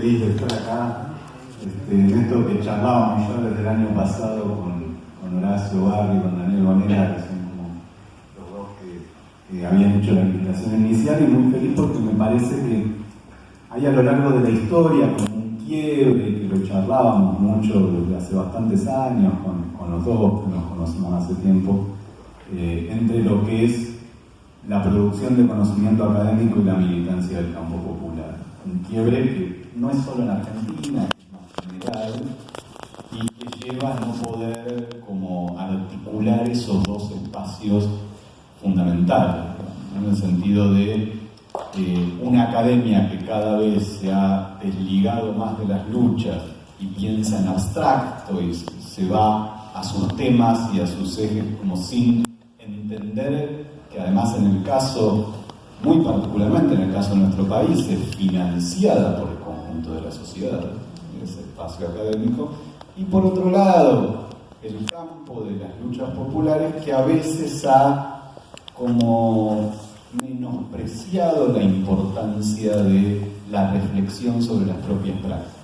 feliz de estar acá. Este, en esto que charlábamos ya desde el año pasado con, con Horacio Barri, con Daniel Bonera, que son como los dos que, que habían hecho la invitación inicial, y muy feliz porque me parece que hay a lo largo de la historia como un quiebre, que lo charlábamos mucho desde hace bastantes años con, con los dos, que nos conocimos hace tiempo, eh, entre lo que es la producción de conocimiento académico y la militancia del campo popular. Un quiebre que no es solo en Argentina, es más general, y que lleva a no poder como articular esos dos espacios fundamentales, en el sentido de eh, una academia que cada vez se ha desligado más de las luchas y piensa en abstracto y se va a sus temas y a sus ejes como sin entender que además en el caso, muy particularmente en el caso de nuestro país, es financiada por conjunto de la sociedad, ese espacio académico, y por otro lado, el campo de las luchas populares que a veces ha como menospreciado la importancia de la reflexión sobre las propias prácticas.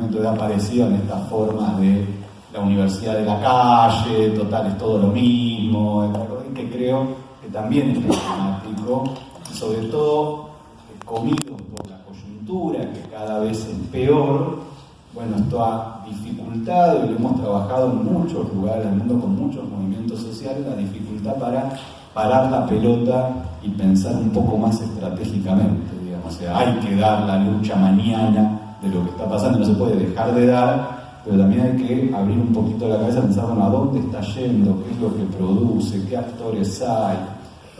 Entonces en estas formas de la universidad de la calle, total es todo lo mismo, que creo que también es problemático, sobre todo comido que cada vez es peor, bueno, esto ha dificultado, y lo hemos trabajado en muchos lugares del mundo con muchos movimientos sociales, la dificultad para parar la pelota y pensar un poco más estratégicamente, digamos. O sea, hay que dar la lucha mañana de lo que está pasando, no se puede dejar de dar, pero también hay que abrir un poquito la cabeza, pensar, bueno, a dónde está yendo, qué es lo que produce, qué actores hay.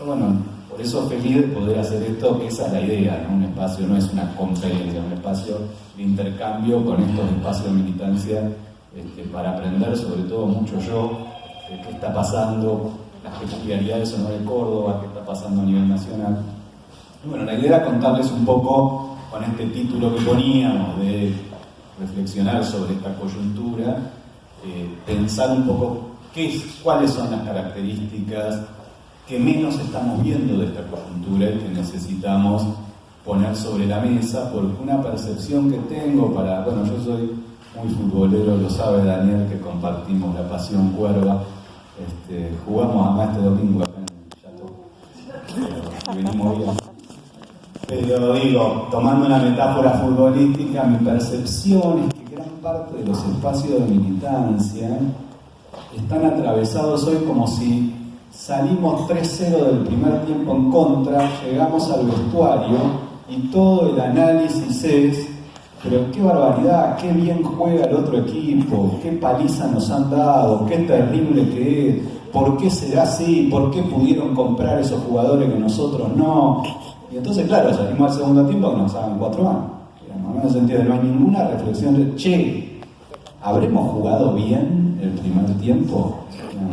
bueno, por eso feliz de poder hacer esto, que esa es la idea, ¿no? Un espacio no es una conferencia, un espacio de intercambio con estos espacios de militancia este, para aprender, sobre todo mucho yo, de qué está pasando, las peculiaridades no de Córdoba, qué está pasando a nivel nacional. Bueno, la idea era contarles un poco con este título que poníamos de reflexionar sobre esta coyuntura, eh, pensar un poco qué, cuáles son las características que menos estamos viendo de esta coyuntura y que necesitamos poner sobre la mesa, porque una percepción que tengo para, bueno, yo soy muy futbolero, lo sabe Daniel, que compartimos la pasión cuerva, este, jugamos acá este domingo acá en venimos bien. Pero digo, tomando una metáfora futbolística, mi percepción es que gran parte de los espacios de militancia están atravesados hoy como si salimos 3-0 del primer tiempo en contra, llegamos al vestuario y todo el análisis es pero qué barbaridad, qué bien juega el otro equipo, qué paliza nos han dado, qué terrible que es, por qué será así, por qué pudieron comprar esos jugadores que nosotros no. Y entonces, claro, salimos al segundo tiempo que nos hagan cuatro años. En el sentido no hay ninguna reflexión de, che, ¿habremos jugado bien el primer tiempo?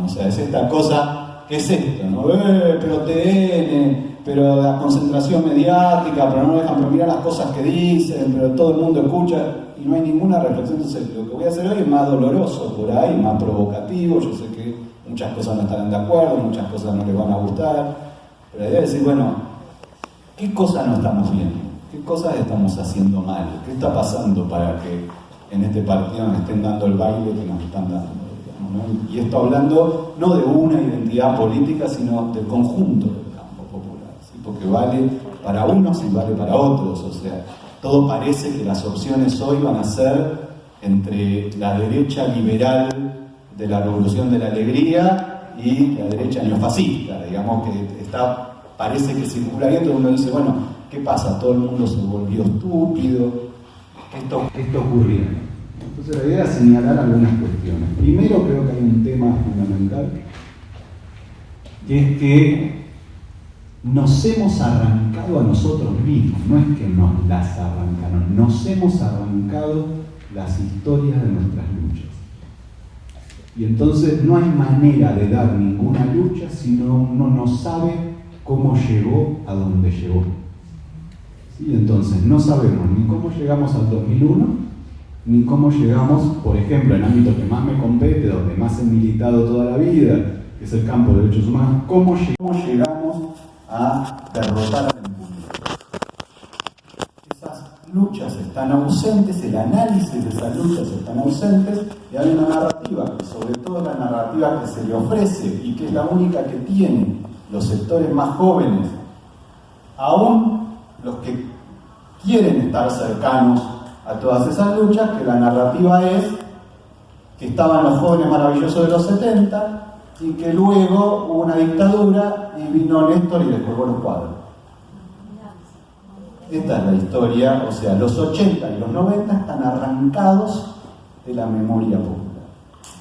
O sea, es esta cosa, ¿qué es esto? No? Eh, pero TN, pero la concentración mediática, pero no dejan, pero mirar las cosas que dicen, pero todo el mundo escucha y no hay ninguna reflexión. Entonces, lo que voy a hacer hoy es más doloroso por ahí, más provocativo. Yo sé que muchas cosas no estarán de acuerdo, muchas cosas no les van a gustar, pero la idea es decir, bueno, ¿qué cosas no estamos viendo? ¿Qué cosas estamos haciendo mal? ¿Qué está pasando para que en este partido nos estén dando el baile que nos están dando? Y esto hablando no de una identidad política, sino del conjunto porque vale para unos y vale para otros. O sea, todo parece que las opciones hoy van a ser entre la derecha liberal de la revolución de la alegría y la derecha neofascista, digamos que está, parece que circula y todo el mundo dice, bueno, ¿qué pasa? Todo el mundo se volvió estúpido, esto, esto ocurrió. Entonces la idea es señalar algunas cuestiones. Primero creo que hay un tema fundamental, que es que nos hemos arrancado a nosotros mismos, no es que nos las arrancaron, nos hemos arrancado las historias de nuestras luchas. Y entonces no hay manera de dar ninguna lucha si uno no sabe cómo llegó a donde llegó. ¿Sí? Entonces no sabemos ni cómo llegamos al 2001, ni cómo llegamos, por ejemplo, en el ámbito que más me compete, donde más he militado toda la vida, que es el campo de derechos humanos, cómo llegamos a derrotar a la impunidad. Esas luchas están ausentes, el análisis de esas luchas están ausentes, y hay una narrativa, sobre todo la narrativa que se le ofrece y que es la única que tienen los sectores más jóvenes, aún los que quieren estar cercanos a todas esas luchas, que la narrativa es que estaban los jóvenes maravillosos de los 70 y que luego hubo una dictadura y vino Néstor y les colgó los cuadros. Esta es la historia, o sea, los 80 y los 90 están arrancados de la memoria popular.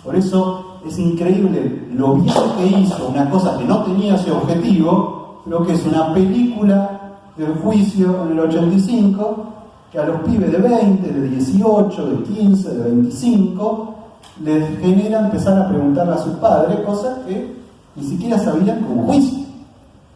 Por eso es increíble lo bien que hizo una cosa que no tenía ese objetivo, lo que es una película del juicio en el 85, que a los pibes de 20, de 18, de 15, de 25, les genera empezar a preguntarle a sus padres cosas que ni siquiera sabían como juicio.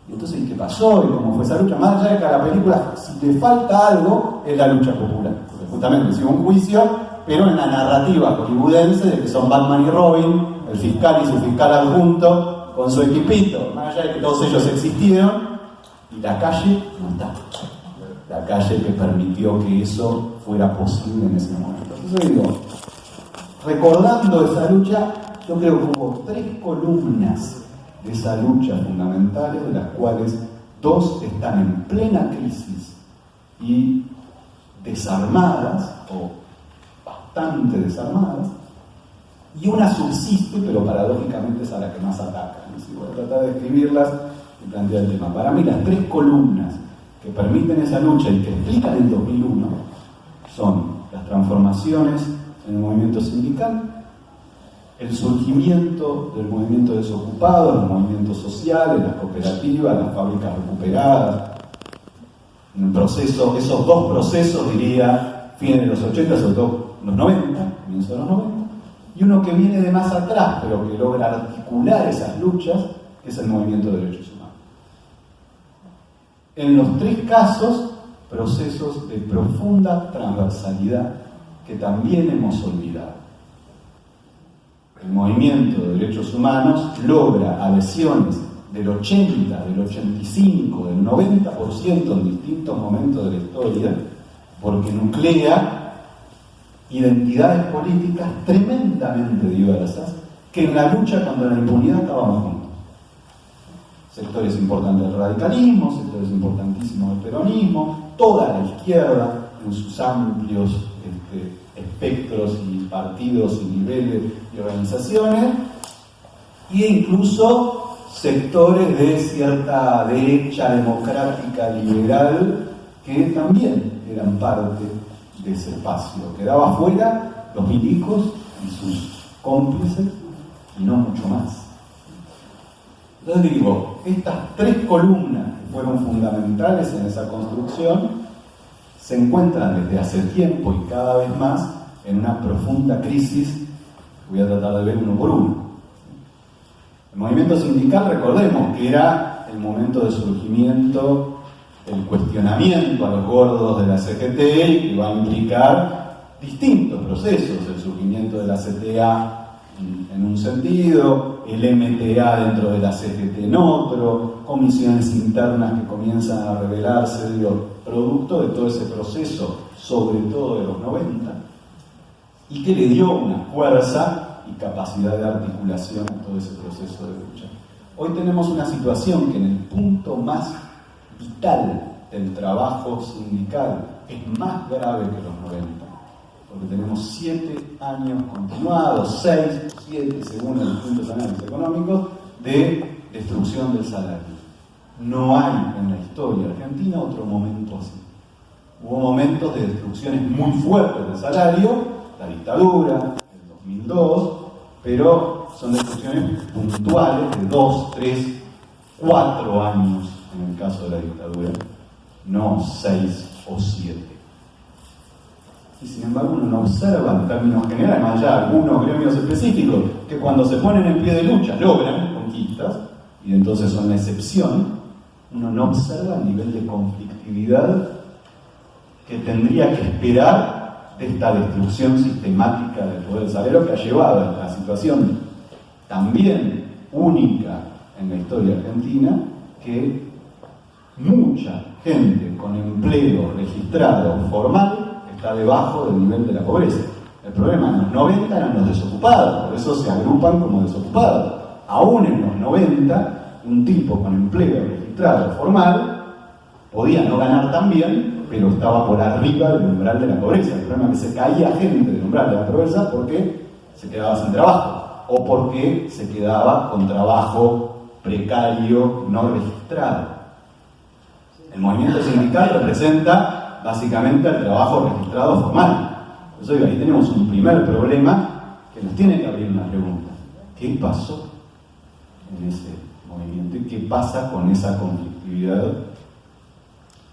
Y entonces, ¿qué pasó? ¿Y cómo fue esa lucha? Más allá de que a la película, si le falta algo, es la lucha popular. Porque justamente es un juicio, pero en la narrativa hollywoodense de que son Batman y Robin, el fiscal y su fiscal adjunto, con su equipito. Más allá de que todos ellos existieron, y la calle no está. La calle que permitió que eso fuera posible en ese momento. Entonces digo, recordando esa lucha, yo creo que hubo tres columnas de esa lucha fundamentales, de las cuales dos están en plena crisis y desarmadas, o bastante desarmadas, y una subsiste, pero paradójicamente es a la que más ataca. Si voy a tratar de escribirlas y plantear el tema. Para mí las tres columnas que permiten esa lucha y que explican el 2001 son las transformaciones en el movimiento sindical, el surgimiento del movimiento desocupado, los movimientos sociales, las cooperativas, las fábricas recuperadas, en proceso, esos dos procesos, diría, fines de los 80, sobre todo los 90, comienzo de los 90, y uno que viene de más atrás, pero que logra articular esas luchas, es el movimiento de derechos humanos. En los tres casos, procesos de profunda transversalidad que también hemos olvidado. El movimiento de derechos humanos logra adhesiones del 80, del 85, del 90% en distintos momentos de la historia, porque nuclea identidades políticas tremendamente diversas que en la lucha contra la impunidad juntos. Sectores importantes del radicalismo, sectores importantísimos del peronismo, toda la izquierda en sus amplios este, espectros y partidos y niveles y organizaciones, e incluso sectores de cierta derecha democrática liberal que también eran parte de ese espacio. Quedaba fuera los milicos y sus cómplices y no mucho más. Entonces digo, estas tres columnas que fueron fundamentales en esa construcción se encuentran desde hace tiempo y cada vez más en una profunda crisis voy a tratar de ver uno por uno. El movimiento sindical, recordemos que era el momento de surgimiento, el cuestionamiento a los gordos de la CGT que va a implicar distintos procesos, el surgimiento de la CTA en un sentido, el MTA dentro de la CGT en otro, comisiones internas que comienzan a revelarse, digo, producto de todo ese proceso, sobre todo de los 90, y que le dio una fuerza y capacidad de articulación a todo ese proceso de lucha. Hoy tenemos una situación que en el punto más vital del trabajo sindical es más grave que los 90 porque tenemos siete años continuados, seis, siete, según los distintos análisis económicos, de destrucción del salario. No hay en la historia argentina otro momento así. Hubo momentos de destrucciones muy fuertes del salario, la dictadura, el 2002, pero son destrucciones puntuales de dos, tres, cuatro años en el caso de la dictadura, no seis o siete y sin embargo uno no observa en términos generales, más allá algunos gremios específicos, que cuando se ponen en pie de lucha logran conquistas, y entonces son la excepción, uno no observa el nivel de conflictividad que tendría que esperar de esta destrucción sistemática del poder salario que ha llevado a la situación también única en la historia argentina, que mucha gente con empleo registrado formal debajo del nivel de la pobreza. El problema en los 90 eran los desocupados, por eso se agrupan como desocupados. Aún en los 90, un tipo con empleo registrado formal podía no ganar tan bien, pero estaba por arriba del umbral de la pobreza. El problema es que se caía gente del umbral de la pobreza porque se quedaba sin trabajo o porque se quedaba con trabajo precario no registrado. El movimiento sindical representa básicamente el trabajo registrado formal. Por eso ahí tenemos un primer problema que nos tiene que abrir una pregunta. ¿Qué pasó en ese movimiento y qué pasa con esa conflictividad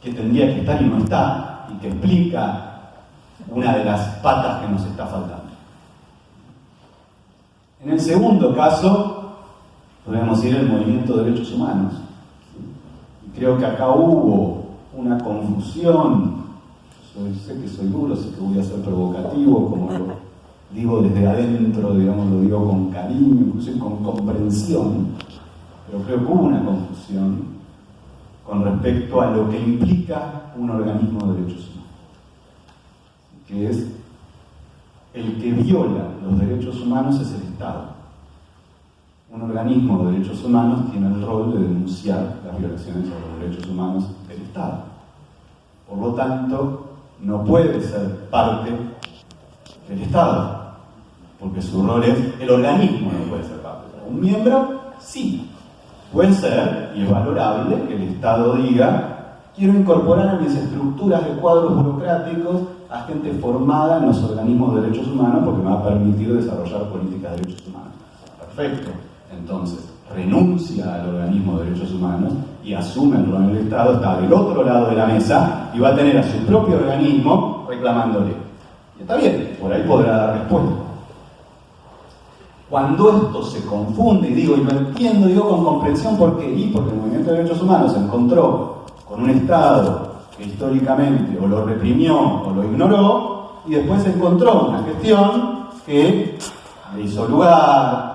que tendría que estar y no está y que explica una de las patas que nos está faltando? En el segundo caso, podemos ir el movimiento de derechos humanos. Creo que acá hubo una confusión. sé que soy duro, sé que voy a ser provocativo, como lo digo desde adentro, digamos, lo digo con cariño, incluso con comprensión, pero creo que hubo una confusión con respecto a lo que implica un organismo de derechos humanos, que es el que viola los derechos humanos es el Estado un organismo de derechos humanos tiene el rol de denunciar las violaciones a los derechos humanos Estado. Por lo tanto, no puede ser parte del Estado, porque su rol es, el organismo no puede ser parte. Un miembro, sí, puede ser, y es valorable, que el Estado diga, quiero incorporar en mis estructuras de cuadros burocráticos a gente formada en los organismos de derechos humanos porque me va a permitir desarrollar políticas de derechos humanos. Perfecto entonces renuncia al organismo de derechos humanos y asume el rol del Estado, está del otro lado de la mesa y va a tener a su propio organismo reclamándole. Y está bien, por ahí podrá dar respuesta. Cuando esto se confunde, y digo, y lo entiendo, digo con comprensión, ¿por qué? Y porque el movimiento de derechos humanos se encontró con un Estado que históricamente o lo reprimió o lo ignoró, y después se encontró una gestión que le hizo lugar,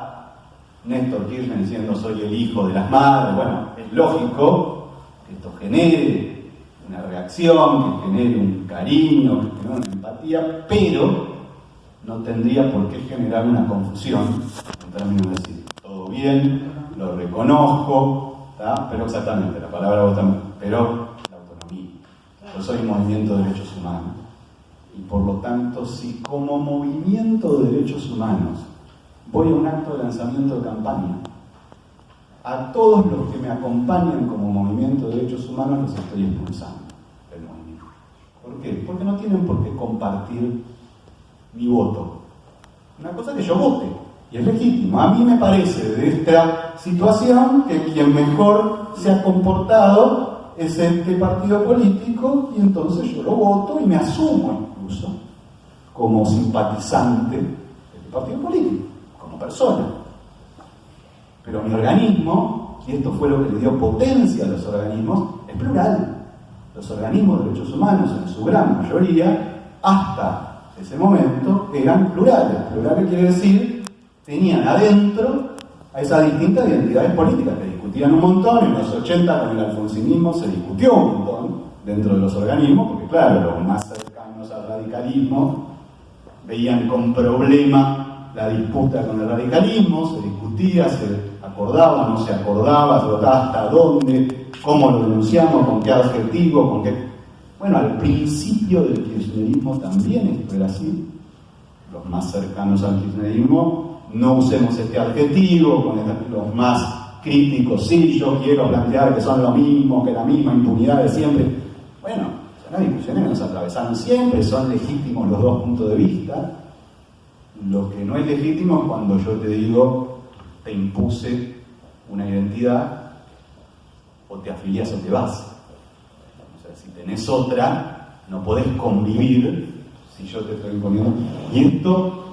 Néstor Kirchner diciendo soy el hijo de las madres, bueno, es lógico que esto genere una reacción, que genere un cariño, que genere una empatía, pero no tendría por qué generar una confusión en términos de decir, todo bien, lo reconozco, pero exactamente, la palabra vos también, pero la autonomía. Yo soy movimiento de derechos humanos. Y por lo tanto, si como movimiento de derechos humanos voy a un acto de lanzamiento de campaña. A todos los que me acompañan como movimiento de derechos humanos los estoy expulsando del movimiento. ¿Por qué? Porque no tienen por qué compartir mi voto. Una cosa que yo vote, y es legítimo. A mí me parece de esta situación que quien mejor se ha comportado es este partido político y entonces yo lo voto y me asumo incluso como simpatizante de este partido político persona. Pero mi organismo, y esto fue lo que le dio potencia a los organismos, es plural. Los organismos de derechos humanos, en su gran mayoría, hasta ese momento, eran plurales. Plurales quiere decir, tenían adentro a esas distintas identidades políticas que discutían un montón. En los 80 con el alfonsinismo se discutió un montón dentro de los organismos, porque claro, los más cercanos al radicalismo veían con problema la disputa con el radicalismo, se discutía, se acordaba, no se acordaba, se votaba hasta dónde, cómo lo denunciamos, con qué adjetivo, con qué... Bueno, al principio del kirchnerismo también esto era así. Los más cercanos al kirchnerismo, no usemos este adjetivo, con los más críticos, sí, yo quiero plantear que son lo mismo, que la misma impunidad de siempre. Bueno, son las discusiones que nos atravesaron siempre, son legítimos los dos puntos de vista, lo que no es legítimo es cuando yo te digo, te impuse una identidad, o te afilias o te vas. O sea, si tenés otra, no podés convivir si yo te estoy imponiendo. Y esto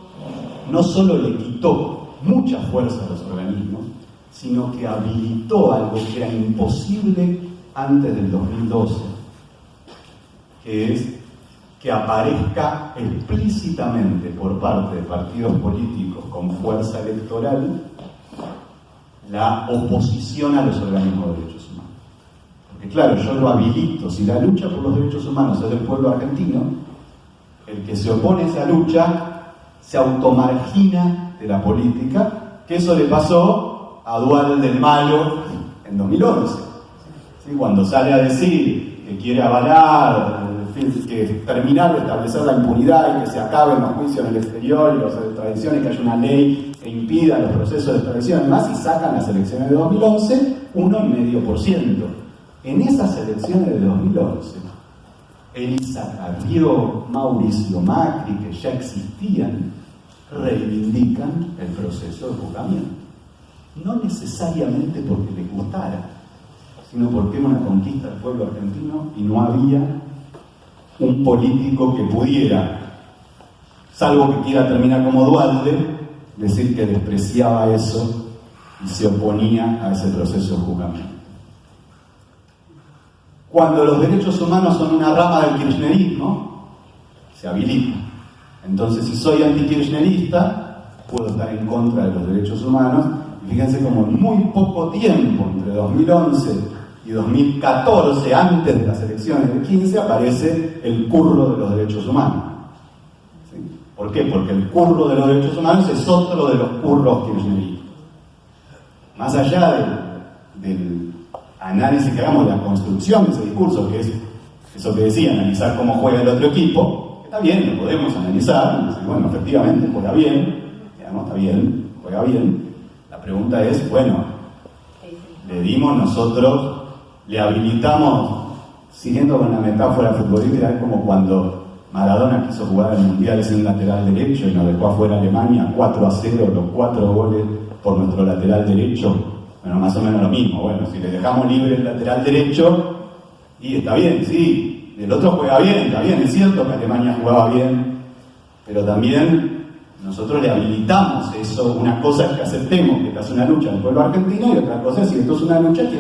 no solo le quitó mucha fuerza a los organismos, sino que habilitó algo que era imposible antes del 2012, que es que aparezca explícitamente por parte de partidos políticos con fuerza electoral la oposición a los organismos de derechos humanos. Porque claro, yo lo habilito. Si la lucha por los derechos humanos es del pueblo argentino, el que se opone a esa lucha se automargina de la política, que eso le pasó a Dual del Malo en 2011. Cuando sale a decir que quiere avalar, que terminar de establecer la impunidad y que se acaben los juicios en el exterior y las extradiciones, que haya una ley que impida los procesos de extradición más, y sacan las elecciones de 2011 1,5%. En esas elecciones de 2011, Elisa Carrió, Mauricio Macri, que ya existían, reivindican el proceso de juzgamiento. No necesariamente porque les gustara, sino porque era una conquista del pueblo argentino y no había un político que pudiera, salvo que quiera terminar como Duarte, decir que despreciaba eso y se oponía a ese proceso de juzgamiento. Cuando los derechos humanos son una rama del kirchnerismo, se habilita. Entonces, si soy antikirchnerista, puedo estar en contra de los derechos humanos. Y fíjense como en muy poco tiempo, entre 2011 y 2014, antes de las elecciones del 15, aparece el curro de los derechos humanos. ¿Por qué? Porque el curro de los derechos humanos es otro de los curros kirchneristas. Más allá del, análisis que hagamos de la construcción de ese discurso, que es eso que decía, analizar cómo juega el otro equipo, está bien, lo podemos analizar, bueno, efectivamente juega bien, digamos, está bien, juega bien. La pregunta es, bueno, le dimos nosotros le habilitamos, siguiendo con la metáfora futbolística, es como cuando Maradona quiso jugar el Mundial sin lateral derecho y nos dejó afuera Alemania 4 a 0, los 4 goles por nuestro lateral derecho. Bueno, más o menos lo mismo. Bueno, si le dejamos libre el lateral derecho, y está bien, sí, el otro juega bien, está bien, es cierto que Alemania jugaba bien, pero también nosotros le habilitamos eso. Una cosa es que aceptemos que esta es una lucha del pueblo argentino y otra cosa es si esto es una lucha que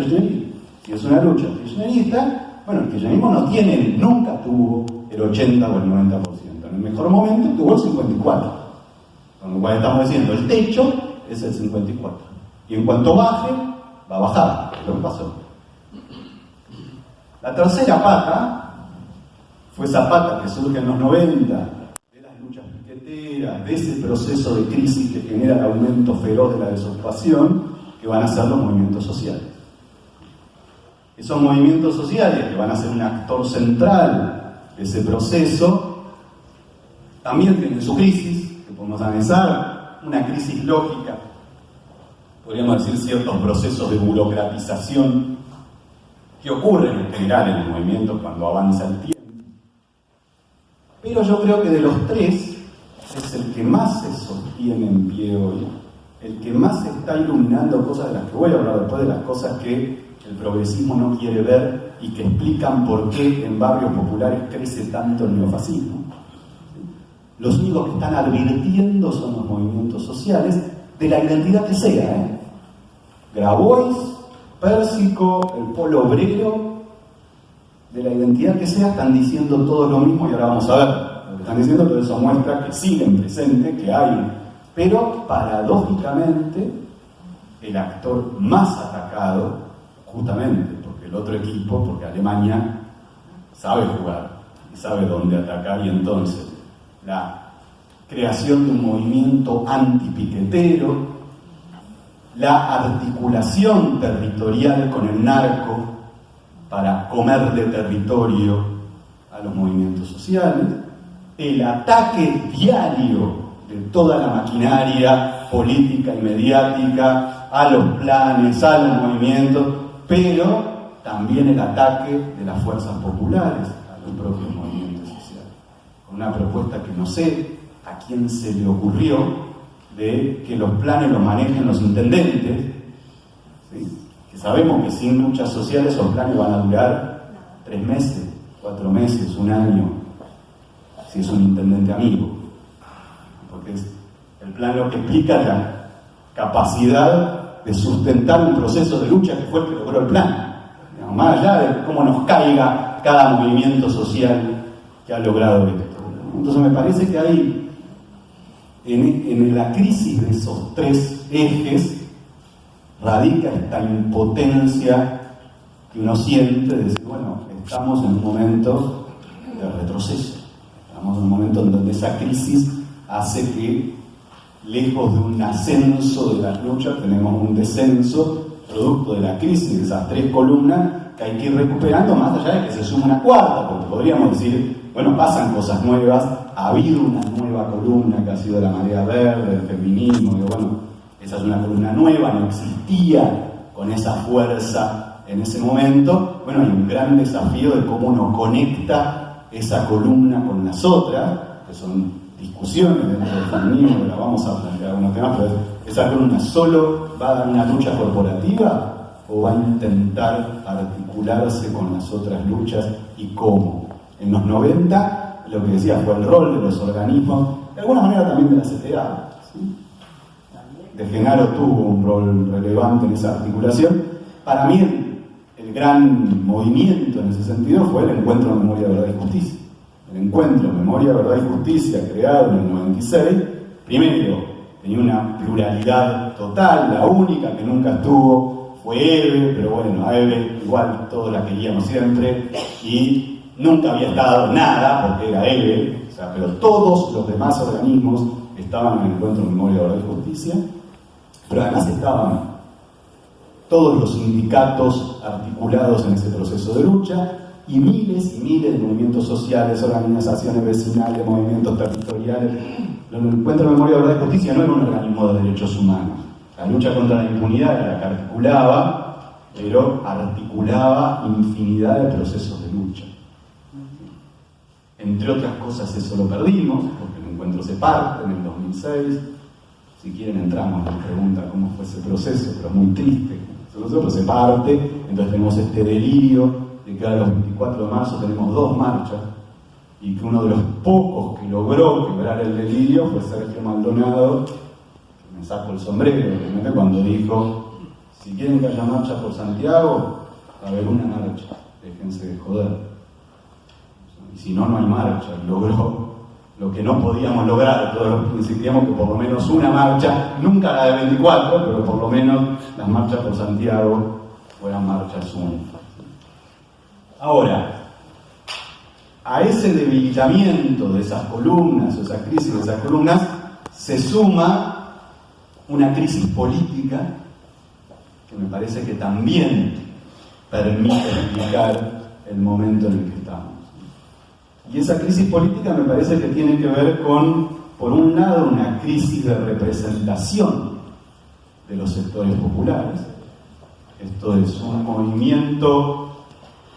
si es una lucha kirchnerista, bueno, el kirchnerismo no tiene, nunca tuvo el 80 o el 90%. En el mejor momento tuvo el 54%. Con lo cual estamos diciendo, el techo es el 54%. Y en cuanto baje, va a bajar, lo que pasó. La tercera pata fue esa pata que surge en los 90 de las luchas piqueteras, de ese proceso de crisis que genera el aumento feroz de la desocupación, que van a ser los movimientos sociales. Esos movimientos sociales que van a ser un actor central de ese proceso, también tienen su crisis, que podemos analizar, una crisis lógica, podríamos decir ciertos procesos de burocratización que ocurren en general en el movimiento cuando avanza el tiempo. Pero yo creo que de los tres es el que más se sostiene en pie hoy, el que más está iluminando cosas de las que voy a hablar después, de las cosas que el progresismo no quiere ver y que explican por qué en barrios populares crece tanto el neofascismo. Los únicos que están advirtiendo son los movimientos sociales de la identidad que sea. ¿eh? Grabois, Pérsico, el polo obrero, de la identidad que sea, están diciendo todo lo mismo y ahora vamos a ver lo que están diciendo, pero eso muestra que siguen presente, que hay. Pero paradójicamente, el actor más atacado justamente porque el otro equipo, porque Alemania sabe jugar y sabe dónde atacar y entonces la creación de un movimiento antipiquetero, la articulación territorial con el narco para comer de territorio a los movimientos sociales, el ataque diario de toda la maquinaria política y mediática a los planes, a los movimientos, pero también el ataque de las fuerzas populares a los propios movimientos sociales. Una propuesta que no sé a quién se le ocurrió de que los planes los manejen los intendentes, que sabemos que sin luchas sociales los planes van a durar tres meses, cuatro meses, un año, si es un intendente amigo, porque es el plan lo que explica la capacidad de sustentar un proceso de lucha que fue el que logró el plan. Más allá de cómo nos caiga cada movimiento social que ha logrado esto. Entonces me parece que hay en, la crisis de esos tres ejes radica esta impotencia que uno siente de decir, bueno, estamos en un momento de retroceso, estamos en un momento en donde esa crisis hace que, lejos de un ascenso de las luchas, tenemos un descenso producto de la crisis de esas tres columnas que hay que ir recuperando más allá de que se suma una cuarta, porque podríamos decir, bueno, pasan cosas nuevas, ha habido una nueva columna que ha sido la marea verde, el feminismo, y bueno, esa es una columna nueva, no existía con esa fuerza en ese momento. Bueno, hay un gran desafío de cómo uno conecta esa columna con las otras, que son discusiones dentro del feminismo, que la vamos a plantear algunos temas, pero esa columna solo va a dar una lucha corporativa o va a intentar articularse con las otras luchas y cómo. En los 90, lo que decía fue el rol de los organismos, de alguna manera también de la CTA. De Genaro tuvo un rol relevante en esa articulación. Para mí, el, gran movimiento en ese sentido fue el Encuentro de Memoria, Verdad y Justicia. Encuentro Memoria, Verdad y Justicia, creado en el 96, primero tenía una pluralidad total, la única que nunca estuvo fue Eve, pero bueno, a Eve igual todos la queríamos siempre y nunca había estado nada porque era Eve, o sea, pero todos los demás organismos estaban en el encuentro memoria, verdad y justicia, pero además estaban todos los sindicatos articulados en ese proceso de lucha y miles y miles de movimientos sociales, organizaciones vecinales, movimientos territoriales, el Encuentro de Memoria, Verdad y Justicia no era un organismo de derechos humanos. La lucha contra la impunidad era la que articulaba, pero articulaba infinidad de procesos de lucha. Entre otras cosas eso lo perdimos, porque el encuentro se parte en el 2006. Si quieren entramos en la pregunta cómo fue ese proceso, pero muy triste. Nosotros se parte, entonces tenemos este delirio de que ahora los 24 de marzo tenemos dos marchas, y que uno de los pocos que logró quebrar el delirio fue Sergio Maldonado, que me saco el sombrero, obviamente, cuando dijo, si quieren que haya marcha por Santiago, va a haber una marcha, déjense de joder. Y si no, no hay marcha, logró lo que no podíamos lograr, todos insistíamos que por lo menos una marcha, nunca la de 24, pero por lo menos las marchas por Santiago fueran marchas únicas. Ahora, a ese debilitamiento de esas columnas, o esa crisis de esas columnas, se suma una crisis política que me parece que también permite explicar el momento en el que estamos. Y esa crisis política me parece que tiene que ver con, por un lado, una crisis de representación de los sectores populares. Esto es un movimiento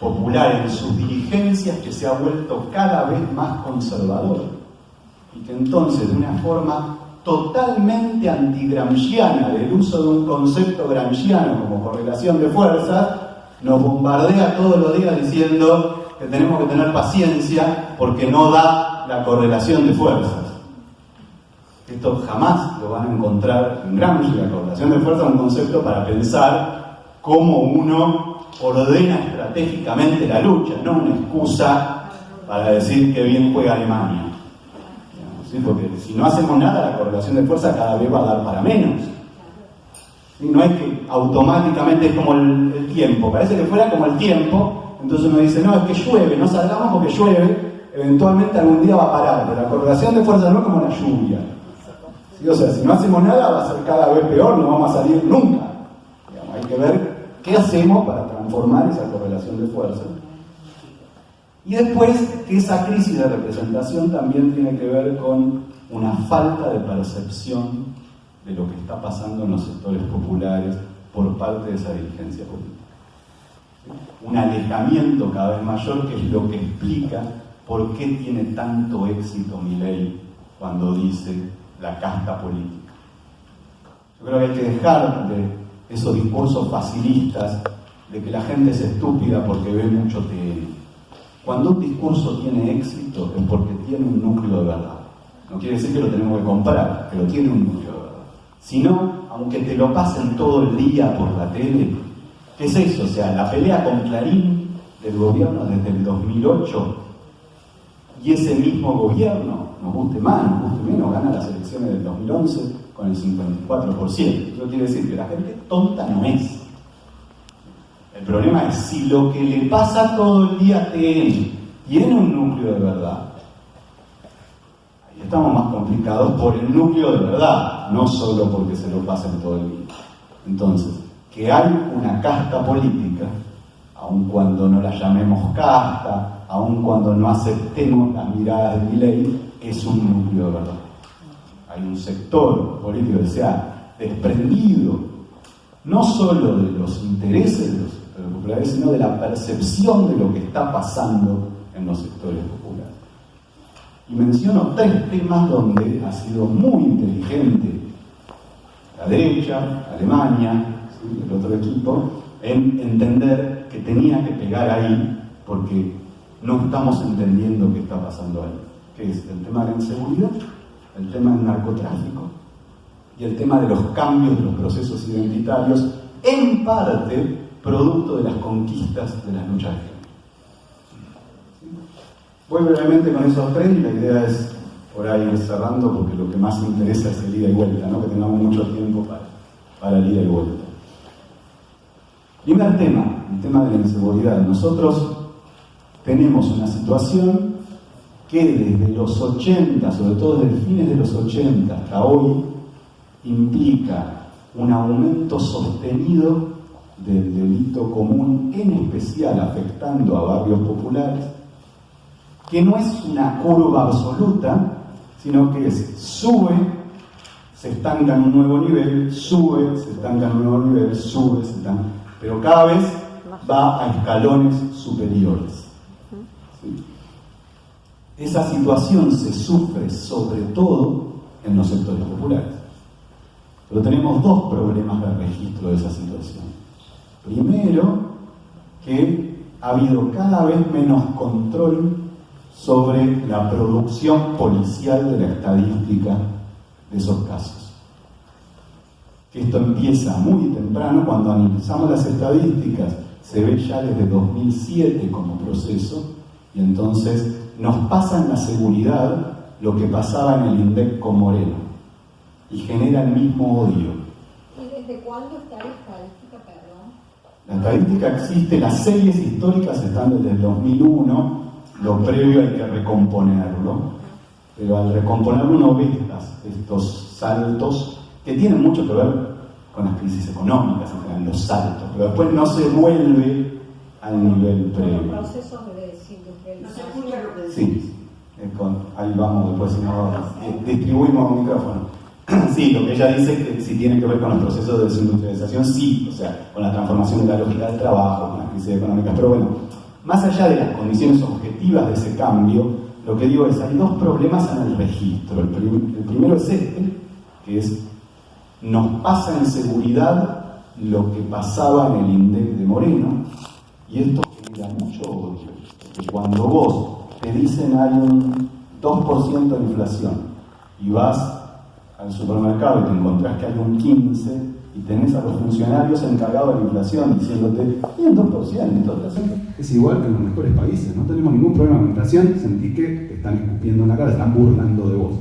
popular en sus dirigencias que se ha vuelto cada vez más conservador y que entonces de una forma totalmente antigramsciana del uso de un concepto gramsciano como correlación de fuerzas, nos bombardea todos los días diciendo que tenemos que tener paciencia porque no da la correlación de fuerzas. Esto jamás lo van a encontrar en Gramsci, la correlación de fuerzas es un concepto para pensar cómo uno ordena estratégicamente la lucha, no una excusa para decir que bien juega Alemania. Porque si no hacemos nada, la correlación de fuerza cada vez va a dar para menos. No es que automáticamente es como el, tiempo, parece que fuera como el tiempo, entonces uno dice, no, es que llueve, no salgamos porque llueve, eventualmente algún día va a parar, pero la correlación de fuerza no es como la lluvia. O sea, si no hacemos nada va a ser cada vez peor, no vamos a salir nunca. hay que ver qué hacemos para transformar esa correlación de fuerza. Y después, que esa crisis de representación también tiene que ver con una falta de percepción de lo que está pasando en los sectores populares por parte de esa dirigencia política. Un alejamiento cada vez mayor que es lo que explica por qué tiene tanto éxito mi ley cuando dice la casta política. Yo creo que hay que dejar de esos discursos facilistas de que la gente es estúpida porque ve mucho TN. Cuando un discurso tiene éxito es porque tiene un núcleo de verdad. No quiere decir que lo tenemos que comprar, pero tiene un núcleo de verdad. Si no, aunque te lo pasen todo el día por la tele, ¿qué es eso? O sea, la pelea con Clarín del gobierno desde el 2008 y ese mismo gobierno, nos guste más, nos guste menos, gana las elecciones del 2011 con el 54%. Eso quiere decir que la gente tonta no es El problema es si lo que le pasa todo el día a TN tiene un núcleo de verdad, ahí estamos más complicados por el núcleo de verdad, no solo porque se lo pasen todo el día. Entonces, que hay una casta política, aun cuando no la llamemos casta, aun cuando no aceptemos las miradas de mi ley, es un núcleo de verdad. Hay un sector político que se ha desprendido no solo de los intereses de los sectores populares, sino de la percepción de lo que está pasando en los sectores populares. Y menciono tres temas donde ha sido muy inteligente la derecha, Alemania, el otro equipo, en entender que tenía que pegar ahí porque no estamos entendiendo qué está pasando ahí, que es el tema de la inseguridad, el tema del narcotráfico y el tema de los cambios de los procesos identitarios, en parte producto de las conquistas de las luchas género. Voy brevemente con esos tres y la idea es por ahí ir cerrando porque lo que más interesa es el ida y vuelta, ¿no? que tengamos mucho tiempo para, para el ida y vuelta. Primer tema, el tema de la inseguridad. Nosotros tenemos una situación que desde los 80, sobre todo desde fines de los 80 hasta hoy, implica un aumento sostenido del delito común, en especial afectando a barrios populares, que no es una curva absoluta, sino que es sube, se estanca en un nuevo nivel, sube, se estanca en un nuevo nivel, sube, se estanca, pero cada vez va a escalones superiores. Esa situación se sufre sobre todo en los sectores populares. Pero tenemos dos problemas de registro de esa situación. Primero, que ha habido cada vez menos control sobre la producción policial de la estadística de esos casos. Esto empieza muy temprano, cuando analizamos las estadísticas, se ve ya desde 2007 como proceso, y entonces nos pasa en la seguridad lo que pasaba en el INDEC con Moreno, y genera el mismo odio. ¿Y desde cuándo está la estadística, perdón? La estadística existe, las series históricas están desde el 2001, lo previo hay que recomponerlo, pero al recomponerlo uno ve estos saltos que tienen mucho que ver con las crisis económicas, en general, los saltos, pero después no se vuelve al nivel previo. los procesos de desindustrialización. Sí, eh, con- ahí vamos, después si no, eh, distribuimos un micrófono. Sí, lo que ella dice es que si tiene que ver con los procesos de desindustrialización, sí, o sea, con la transformación de la lógica del trabajo, con las crisis económicas, pero bueno, más allá de las condiciones objetivas de ese cambio, lo que digo es, hay dos problemas en el registro. El, prim- el primero es este, que es, nos pasa en seguridad lo que pasaba en el INDEC de Moreno, y esto genera mucho odio, porque cuando vos te dicen hay un 2% de inflación y vas al supermercado y te encontrás que hay un 15% y tenés a los funcionarios encargados de la inflación diciéndote, y un 2%, entonces Es igual que en los mejores países, no tenemos ningún problema con inflación, sentí que te están escupiendo en la cara, están burlando de vos.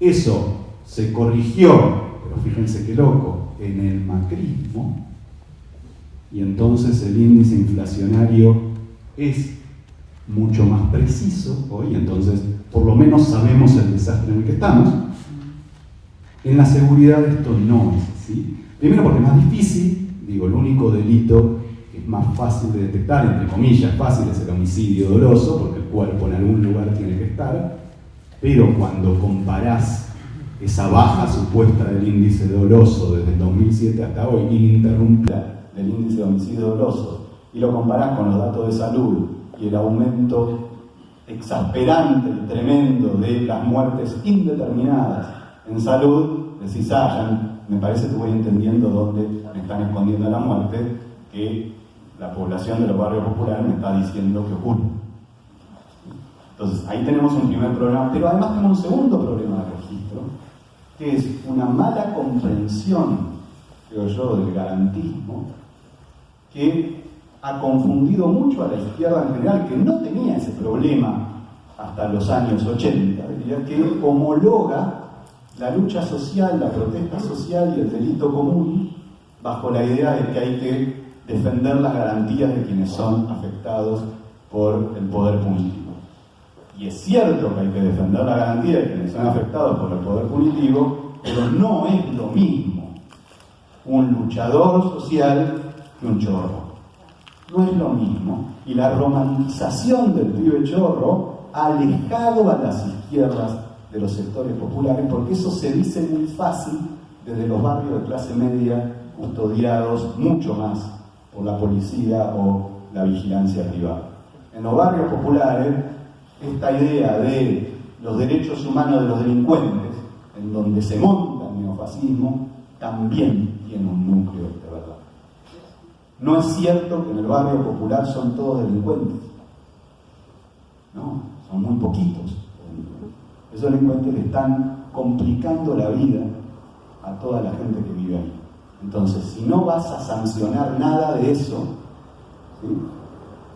Eso se corrigió, pero fíjense qué loco, en el macrismo, y entonces el índice inflacionario es mucho más preciso hoy, entonces por lo menos sabemos el desastre en el que estamos. En la seguridad esto no es así. Primero porque es más difícil, digo, el único delito que es más fácil de detectar, entre comillas, fácil es el homicidio doloso, porque el cuerpo en algún lugar tiene que estar, pero cuando comparás esa baja supuesta del índice doloso desde el 2007 hasta hoy, ininterrumpida, del índice de homicidio doloso y lo comparás con los datos de salud y el aumento exasperante y tremendo de las muertes indeterminadas en salud, decís, ah, me parece que voy entendiendo dónde me están escondiendo la muerte, que la población de los barrios populares me está diciendo que ocurre. Entonces, ahí tenemos un primer problema, pero además tenemos un segundo problema de registro, que es una mala comprensión, creo yo, del garantismo, que ha confundido mucho a la izquierda en general, que no tenía ese problema hasta los años 80, diría que homologa la lucha social, la protesta social y el delito común bajo la idea de que hay que defender las garantías de quienes son afectados por el poder punitivo. Y es cierto que hay que defender la garantía de quienes son afectados por el poder punitivo, pero no es lo mismo un luchador social que un chorro. No es lo mismo. Y la romantización del pibe chorro ha alejado a las izquierdas de los sectores populares, porque eso se dice muy fácil desde los barrios de clase media custodiados mucho más por la policía o la vigilancia privada. En los barrios populares, esta idea de los derechos humanos de los delincuentes, en donde se monta el neofascismo, también tiene un núcleo. No es cierto que en el barrio popular son todos delincuentes. No, son muy poquitos. Esos delincuentes le están complicando la vida a toda la gente que vive ahí. Entonces, si no vas a sancionar nada de eso,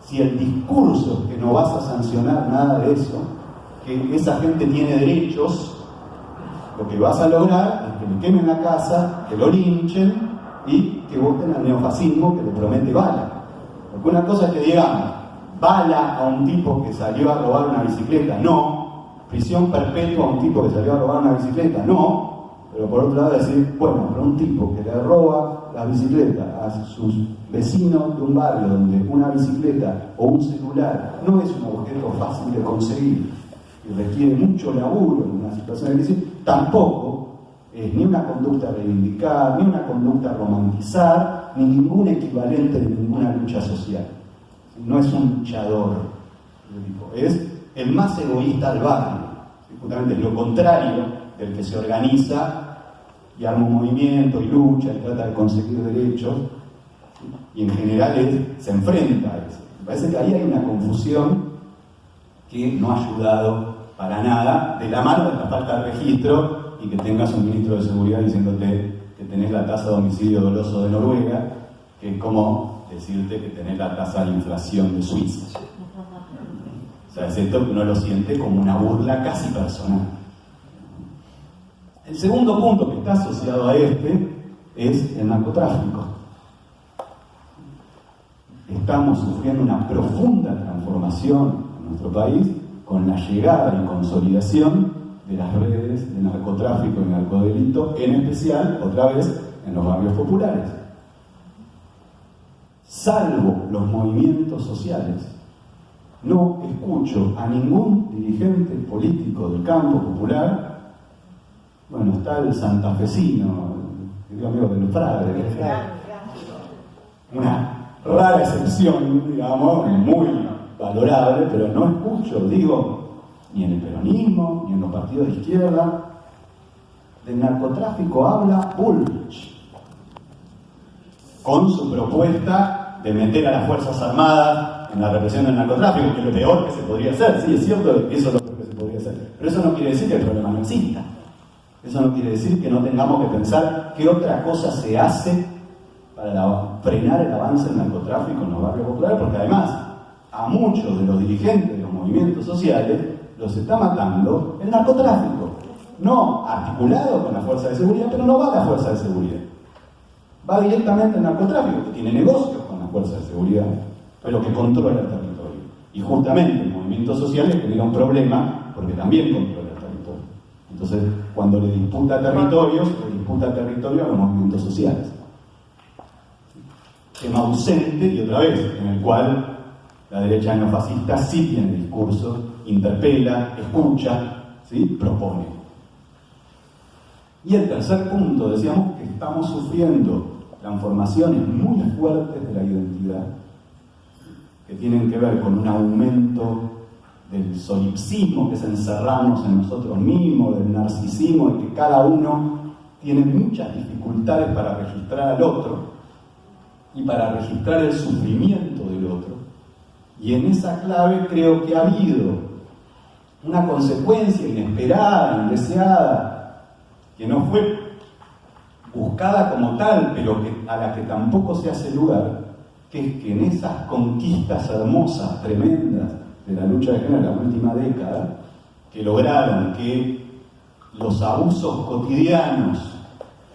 si el discurso es que no vas a sancionar nada de eso, que esa gente tiene derechos, lo que vas a lograr es que le quemen la casa, que lo linchen y que voten al neofascismo que le promete bala. Porque una cosa es que digamos, bala a un tipo que salió a robar una bicicleta, no. Prisión perpetua a un tipo que salió a robar una bicicleta, no pero por otro lado decir, bueno, pero un tipo que le roba la bicicleta a sus vecinos de un barrio donde una bicicleta o un celular no es un objeto fácil de conseguir y requiere mucho laburo en una situación de crisis, tampoco es ni una conducta a reivindicar, ni una conducta romantizar, ni ningún equivalente de ninguna lucha social. No es un luchador, es el más egoísta del barrio, justamente lo contrario el que se organiza y arma un movimiento y lucha y trata de conseguir derechos, y en general se enfrenta a eso. Me parece que ahí hay una confusión que no ha ayudado para nada, de la mano de la falta de registro y que tengas un ministro de seguridad diciéndote que tenés la tasa de homicidio doloso de Noruega, que es como decirte que tenés la tasa de inflación de Suiza. O sea, es esto uno lo siente como una burla casi personal. El segundo punto que está asociado a este es el narcotráfico. Estamos sufriendo una profunda transformación en nuestro país con la llegada y consolidación de las redes de narcotráfico y narcodelito, en especial, otra vez, en los barrios populares. Salvo los movimientos sociales, no escucho a ningún dirigente político del campo popular. Bueno, está el santafesino, el amigo del frade, una rara excepción, digamos, muy valorable, pero no escucho, digo, ni en el peronismo, ni en los partidos de izquierda, del narcotráfico habla Bullrich, con su propuesta de meter a las Fuerzas Armadas en la represión del narcotráfico, que es lo peor que se podría hacer, sí, es cierto que eso es lo peor que se podría hacer, pero eso no quiere decir que el problema no exista. Eso no quiere decir que no tengamos que pensar qué otra cosa se hace para frenar el avance del narcotráfico en los barrios populares, porque además a muchos de los dirigentes de los movimientos sociales los está matando el narcotráfico. No articulado con la fuerza de seguridad, pero no va a la fuerza de seguridad. Va directamente el narcotráfico, que tiene negocios con la fuerza de seguridad, pero que controla el territorio. Y justamente el movimiento social genera un problema porque también controla el territorio. Entonces, cuando le disputa territorios, le disputa territorio a los movimientos sociales. Tema ausente, y otra vez, en el cual la derecha neofascista sí tiene discurso, interpela, escucha, ¿sí? propone. Y el tercer punto, decíamos que estamos sufriendo transformaciones muy fuertes de la identidad, que tienen que ver con un aumento del solipsismo, que es encerrarnos en nosotros mismos, del narcisismo, y que cada uno tiene muchas dificultades para registrar al otro y para registrar el sufrimiento del otro. Y en esa clave creo que ha habido una consecuencia inesperada, indeseada, que no fue buscada como tal, pero a la que tampoco se hace lugar, que es que en esas conquistas hermosas, tremendas, de la lucha de género en la última década, que lograron que los abusos cotidianos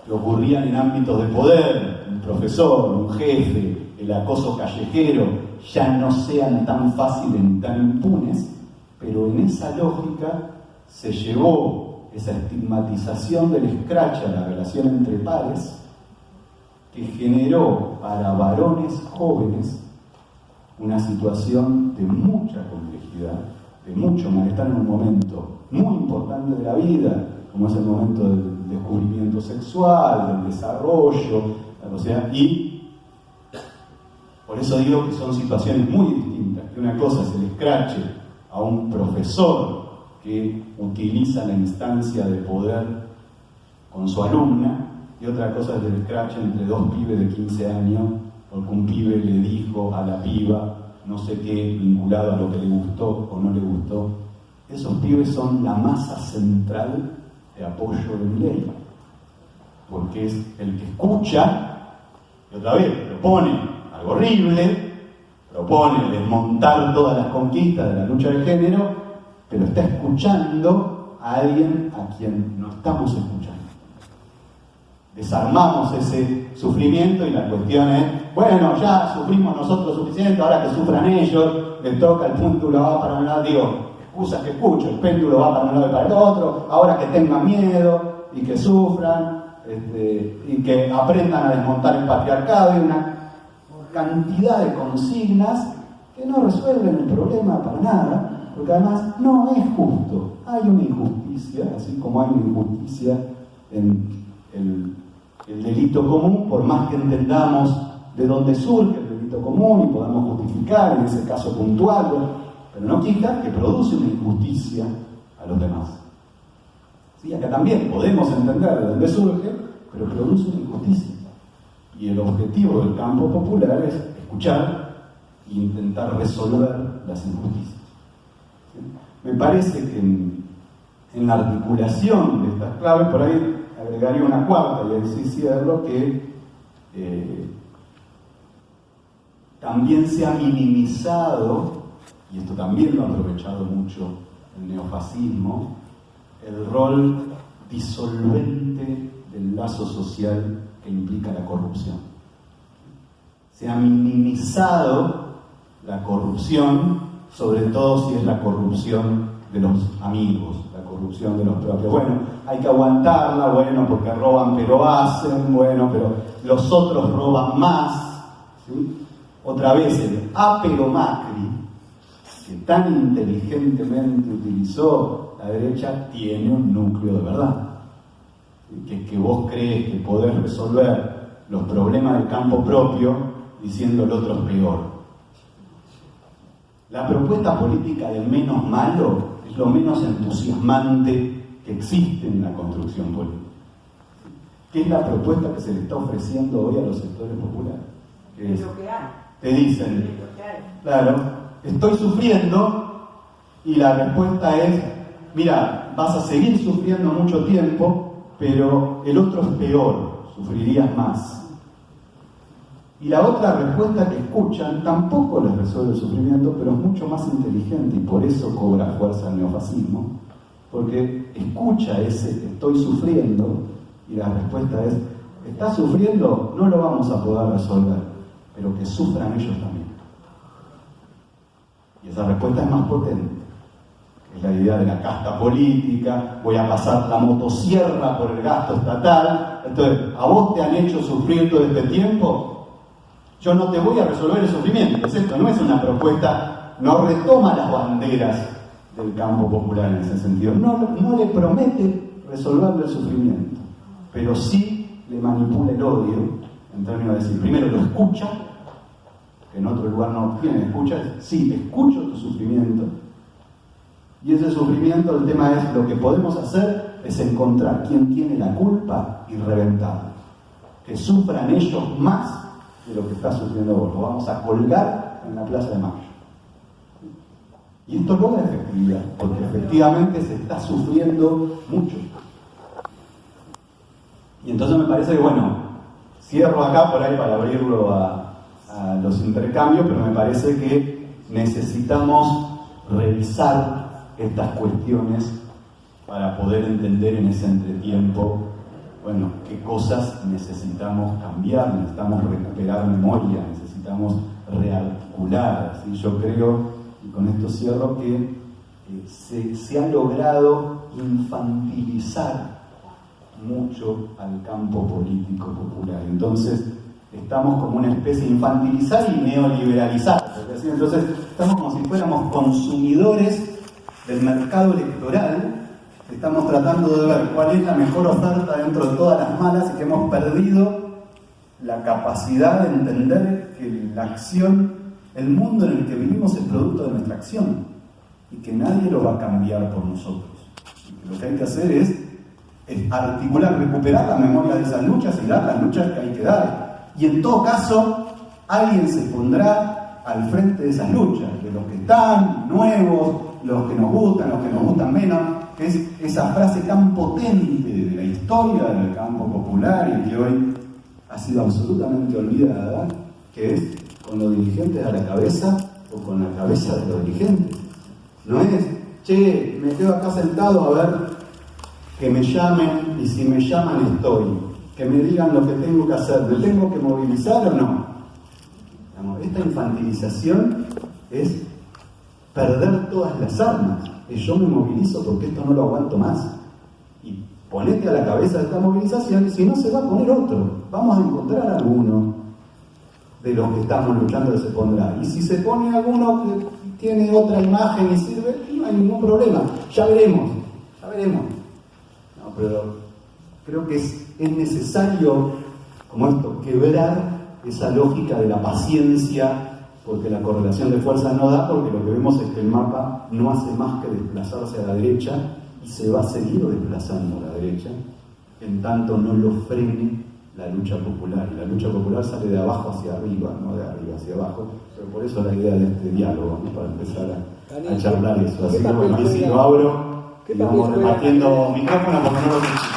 que ocurrían en ámbitos de poder, un profesor, un jefe, el acoso callejero, ya no sean tan fáciles tan impunes, pero en esa lógica se llevó esa estigmatización del scratch a la relación entre pares, que generó para varones jóvenes una situación de mucha complejidad, de mucho malestar en un momento muy importante de la vida, como es el momento del descubrimiento sexual, del desarrollo, o sea, y por eso digo que son situaciones muy distintas, que una cosa es el escrache a un profesor que utiliza la instancia de poder con su alumna, y otra cosa es el escrache entre dos pibes de 15 años, porque un pibe le dijo a la piba no sé qué vinculado a lo que le gustó o no le gustó. Esos pibes son la masa central de apoyo de mi ley, porque es el que escucha y otra vez propone algo horrible, propone desmontar todas las conquistas de la lucha de género, pero está escuchando a alguien a quien no estamos escuchando. Desarmamos ese sufrimiento y la cuestión es, bueno, ya sufrimos nosotros suficiente, ahora que sufran ellos, le toca el péndulo va para un lado, digo, excusas que escucho, el péndulo va para un lado y para el otro, ahora que tengan miedo y que sufran, este, y que aprendan a desmontar el patriarcado y una cantidad de consignas que no resuelven el problema para nada, porque además no es justo. Hay una injusticia, así como hay una injusticia en el, el delito común, por más que entendamos de dónde surge el delito común y podamos justificar en ese caso puntual, pero no quita que produce una injusticia a los demás. ¿Sí? Acá también podemos entender de dónde surge, pero produce una injusticia. Y el objetivo del campo popular es escuchar e intentar resolver las injusticias. Me parece que en, en, la articulación de estas claves, por ahí agregaría una cuarta, y ahí sí cierro, que eh, también se ha minimizado, y esto también lo ha aprovechado mucho el neofascismo, el rol disolvente del lazo social que implica la corrupción. Se ha minimizado la corrupción, sobre todo si es la corrupción de los amigos, la corrupción de los propios. Bueno, hay que aguantarla, bueno, porque roban pero hacen, bueno, pero los otros roban más. ¿sí? Otra vez el apero Macri, que tan inteligentemente utilizó la derecha, tiene un núcleo de verdad que, que vos crees que podés resolver los problemas del campo propio diciendo el otro es peor. La propuesta política del menos malo es lo menos entusiasmante que existe en la construcción política. ¿Qué es la propuesta que se le está ofreciendo hoy a los sectores populares? ¿Qué es? Te dicen, claro, estoy sufriendo y la respuesta es, mira, vas a seguir sufriendo mucho tiempo, pero el otro es peor, sufrirías más. Y la otra respuesta que escuchan tampoco les resuelve el sufrimiento, pero es mucho más inteligente y por eso cobra fuerza el neofascismo, porque escucha ese estoy sufriendo y la respuesta es, ¿estás sufriendo? No lo vamos a poder resolver, pero que sufran ellos también. Y esa respuesta es más potente la idea de la casta política, voy a pasar la motosierra por el gasto estatal, entonces, ¿a vos te han hecho sufrir todo este tiempo? Yo no te voy a resolver el sufrimiento, esto no es una propuesta, no retoma las banderas del campo popular en ese sentido, no, no le promete resolverle el sufrimiento, pero sí le manipula el odio, en términos de decir, primero lo escucha, que en otro lugar no tiene escucha, sí, escucho tu sufrimiento, y ese sufrimiento, el tema es, lo que podemos hacer es encontrar quién tiene la culpa y reventarlo. Que sufran ellos más de lo que está sufriendo vos. Lo vamos a colgar en la Plaza de Mayo. Y esto logra efectividad, porque efectivamente se está sufriendo mucho. Y entonces me parece que, bueno, cierro acá por ahí para abrirlo a los intercambios, pero me parece que necesitamos revisar estas cuestiones para poder entender en ese entretiempo bueno, qué cosas necesitamos cambiar, necesitamos recuperar memoria, necesitamos rearticular. ¿sí? Yo creo, y con esto cierro, que se, se ha logrado infantilizar mucho al campo político popular. Entonces, estamos como una especie de infantilizar y neoliberalizar. Entonces, estamos como si fuéramos consumidores del mercado electoral Estamos tratando de ver cuál es la mejor oferta dentro de todas las malas y que hemos perdido la capacidad de entender que la acción, el mundo en el que vivimos es producto de nuestra acción y que nadie lo va a cambiar por nosotros. lo que hay que hacer es articular, recuperar la memoria de esas luchas y dar las luchas que hay que dar. Y en todo caso, alguien se pondrá al frente de esas luchas, de los que están, nuevos, los que nos gustan, los que nos gustan menos, es esa frase tan potente de la historia del campo popular y que hoy ha sido absolutamente olvidada, que es con los dirigentes a la cabeza o con la cabeza de los dirigentes. No es, che, me quedo acá sentado a ver que me llamen y si me llaman estoy, que me digan lo que tengo que hacer, ¿me tengo que movilizar o no? Esta infantilización es perder todas las armas. Y yo me movilizo porque esto no lo aguanto más. Y ponete a la cabeza de esta movilización si no se va a poner otro. Vamos a encontrar alguno de los que estamos luchando se pondrá. Y si se pone alguno que tiene otra imagen y sirve, no hay ningún problema. Ya veremos, ya veremos. No, pero creo que es, es necesario, como esto, quebrar esa lógica de la paciencia porque la correlación de fuerzas no da, porque lo que vemos es que el mapa no hace más que desplazarse a la derecha y se va a seguir desplazando a la derecha, en tanto no lo frene la lucha popular. La lucha popular sale de abajo hacia arriba, no de arriba hacia abajo, pero por eso la idea de este diálogo, para empezar a, charlar eso. Así que bueno, si lo abro y vamos repartiendo micrófono porque no lo